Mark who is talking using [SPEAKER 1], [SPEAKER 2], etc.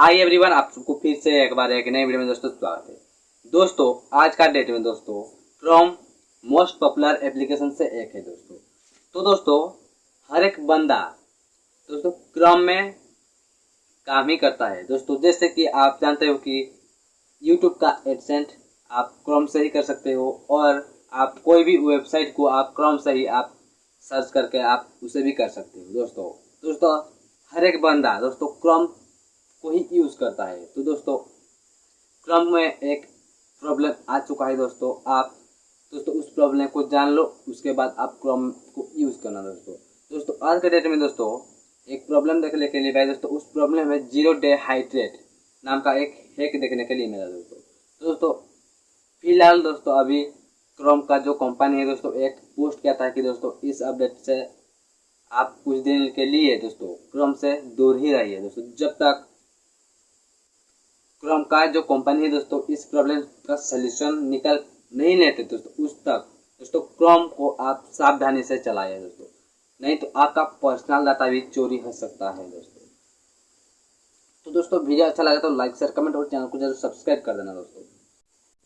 [SPEAKER 1] Hi everyone आप सबको फिर से एक बार एक नई वीडियो में दोस्तों स्वागत है। दोस्तों, आज का डेट में दोस्तों क्रोम मोस्ट पॉपुलर एप्लीकेशन से एक है दोस्तों। तो दोस्तों, हर एक बंदा दोस्तों क्रोम में काम ही करता है। दोस्तों, जैसे कि आप जानते हो कि यूट्यूब का एडसेंट आप क्रोम से ही कर सकते हो और आप कोई भी वेबसाइट को आप क्रोम से ही आप सर्च करके आप उसे भी कर सकते हो दोस्तों। दोस्तों, हर एक बंदा दोस्तों क्रोम को ही यूज़ करता है। तो दोस्तों, क्रम में एक प्रॉब्लम आ चुका है दोस्तों। आप दोस्तों उस प्रॉब्लम को जान लो, उसके बाद आप क्रम को यूज़ करना दोस्तों। दोस्तों, आज के डेट में दोस्तों, एक प्रॉब्लम देखने के लिए भाई दोस्तों। उस प्रॉब्लम में ज़ीरो डे हाइड्रेट नाम का एक हैक देखने के लिए मिला दोस्तों। तो दोस्तों, फ़िलहाल दोस्तों, अभी क्रोम का जो कंपनी है दोस्तों, एक पोस्ट किया था कि दोस्तों, इस अपडेट से आप कुछ दिन के लिए दोस्तों, क्रोम से दूर ही रहिए दोस्तों। जब तक क्रोम का जो कंपनी है दोस्तों, इस प्रॉब्लम का सलूशन निकल नहीं लेते दोस्तों, उस तक। दोस्तों क्रोम को आप सावधानी से चलाए दोस्तों। नहीं तो आपका पर्सनल डाटा भी चोरी हो सकता है दोस्तों। तो दोस्तों, वीडियो अच्छा लगा तो लाइक शेयर कमेंट और चैनल को ज़रूर सब्सक्राइब कर देना दोस्तों।